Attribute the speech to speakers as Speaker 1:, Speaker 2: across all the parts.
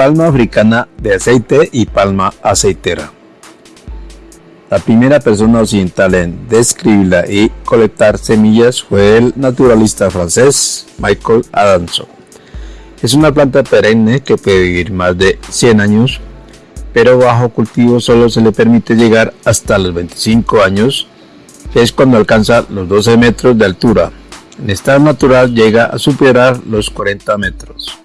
Speaker 1: palma africana de aceite y palma aceitera. La primera persona occidental en describirla y colectar semillas fue el naturalista francés Michael Adamson. Es una planta perenne que puede vivir más de 100 años, pero bajo cultivo solo se le permite llegar hasta los 25 años, que es cuando alcanza los 12 metros de altura. En estado natural llega a superar los 40 metros.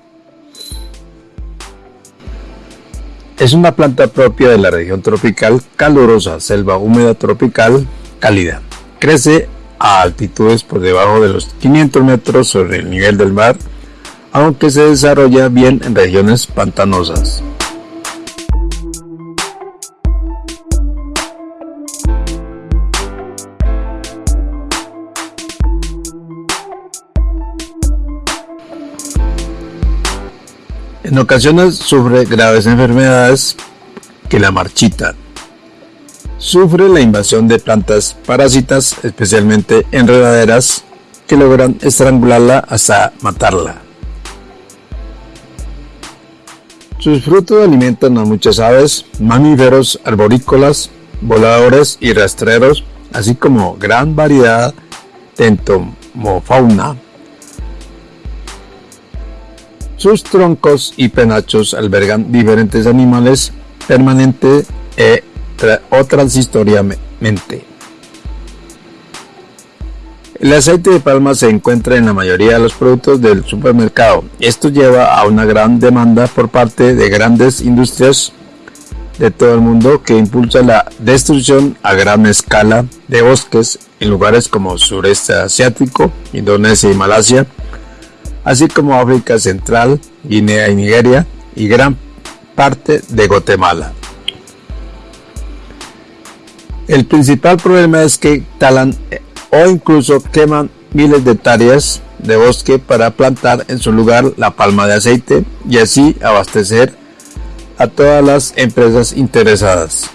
Speaker 1: Es una planta propia de la región tropical calurosa, selva húmeda tropical cálida. Crece a altitudes por debajo de los 500 metros sobre el nivel del mar aunque se desarrolla bien en regiones pantanosas. En ocasiones sufre graves enfermedades que la marchitan. Sufre la invasión de plantas parásitas, especialmente enredaderas, que logran estrangularla hasta matarla. Sus frutos alimentan a muchas aves, mamíferos, arborícolas, voladores y rastreros, así como gran variedad de entomofauna. Sus troncos y penachos albergan diferentes animales permanente e o transitoriamente. El aceite de palma se encuentra en la mayoría de los productos del supermercado. Esto lleva a una gran demanda por parte de grandes industrias de todo el mundo que impulsa la destrucción a gran escala de bosques en lugares como sureste asiático, Indonesia y Malasia, así como África Central, Guinea y Nigeria y gran parte de Guatemala. El principal problema es que talan o incluso queman miles de hectáreas de bosque para plantar en su lugar la palma de aceite y así abastecer a todas las empresas interesadas.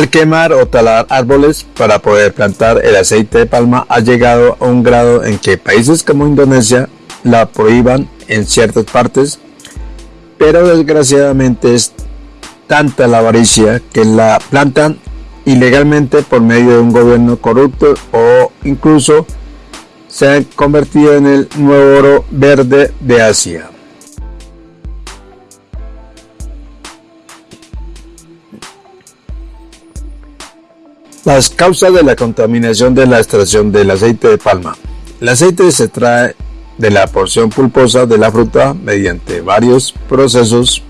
Speaker 1: Al quemar o talar árboles para poder plantar el aceite de palma ha llegado a un grado en que países como Indonesia la prohíban en ciertas partes, pero desgraciadamente es tanta la avaricia que la plantan ilegalmente por medio de un gobierno corrupto o incluso se han convertido en el nuevo oro verde de Asia. Las causas de la contaminación de la extracción del aceite de palma. El aceite se trae de la porción pulposa de la fruta mediante varios procesos.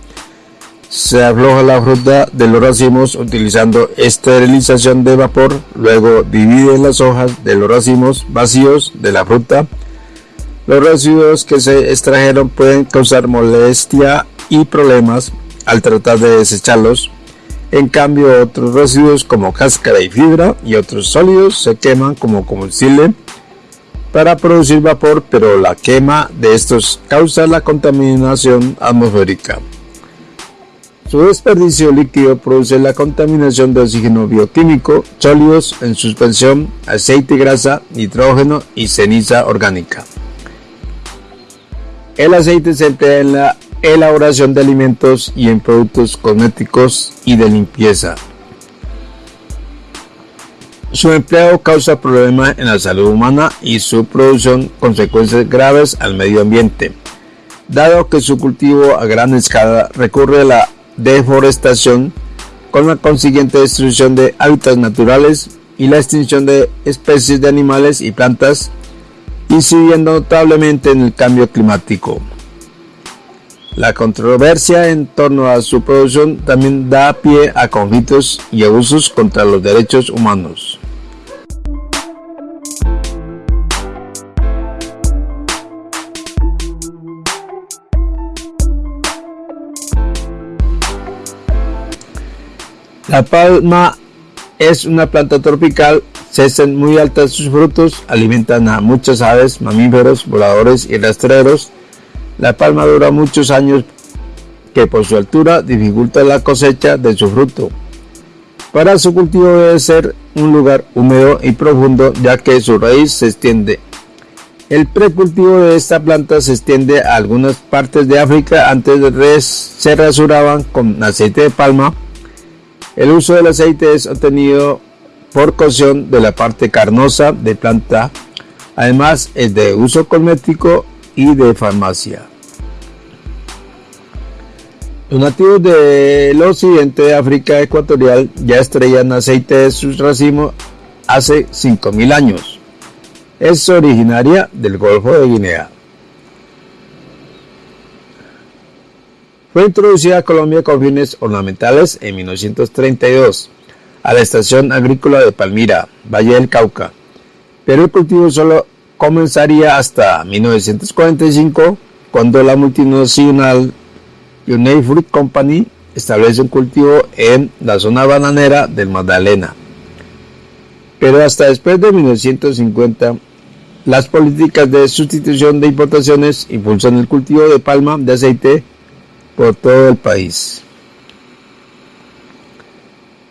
Speaker 1: Se afloja la fruta de los racimos utilizando esterilización de vapor, luego divide las hojas de los racimos vacíos de la fruta. Los residuos que se extrajeron pueden causar molestia y problemas al tratar de desecharlos en cambio, otros residuos como cáscara y fibra y otros sólidos se queman como combustible para producir vapor, pero la quema de estos causa la contaminación atmosférica. Su desperdicio líquido produce la contaminación de oxígeno bioquímico, sólidos en suspensión, aceite y grasa, nitrógeno y ceniza orgánica. El aceite se emplea en la elaboración de alimentos y en productos cosméticos y de limpieza. Su empleo causa problemas en la salud humana y su producción consecuencias graves al medio ambiente, dado que su cultivo a gran escala recurre a la deforestación con la consiguiente destrucción de hábitats naturales y la extinción de especies de animales y plantas, incidiendo notablemente en el cambio climático. La controversia en torno a su producción también da pie a conflictos y abusos contra los derechos humanos. La palma es una planta tropical, crecen muy altas sus frutos, alimentan a muchas aves, mamíferos, voladores y rastreros, la palma dura muchos años que por su altura dificulta la cosecha de su fruto. Para su cultivo debe ser un lugar húmedo y profundo ya que su raíz se extiende. El precultivo de esta planta se extiende a algunas partes de África antes de se rasuraban con aceite de palma. El uso del aceite es obtenido por cocción de la parte carnosa de planta. Además es de uso cosmético y de farmacia. Los nativos del occidente de África ecuatorial ya estrellan aceite de sus racimos hace 5.000 años. Es originaria del Golfo de Guinea. Fue introducida a Colombia con fines ornamentales en 1932 a la estación agrícola de Palmira, Valle del Cauca, pero el cultivo solo comenzaría hasta 1945 cuando la multinacional United Fruit Company establece un cultivo en la zona bananera del Magdalena. Pero hasta después de 1950, las políticas de sustitución de importaciones impulsan el cultivo de palma de aceite por todo el país.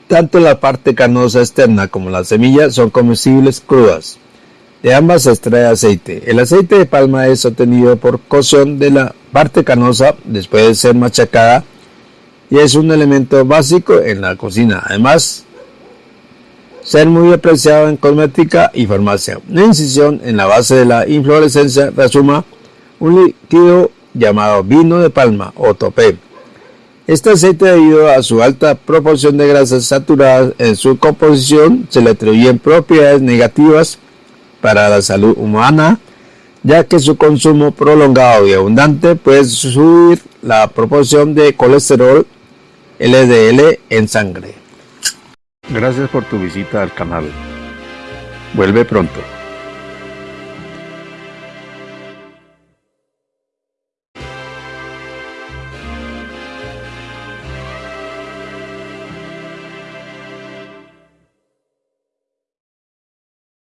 Speaker 1: Tanto la parte canosa externa como la semilla son comestibles crudas. De ambas se extrae aceite. El aceite de palma es obtenido por cocción de la parte canosa después de ser machacada y es un elemento básico en la cocina. Además, ser muy apreciado en cosmética y farmacia. Una incisión en la base de la inflorescencia resuma un líquido llamado vino de palma o topé. Este aceite debido a su alta proporción de grasas saturadas en su composición se le atribuyen propiedades negativas para la salud humana, ya que su consumo prolongado y abundante puede subir la proporción de colesterol LDL en sangre.
Speaker 2: Gracias por tu visita al canal. Vuelve pronto.